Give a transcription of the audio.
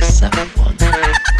like one.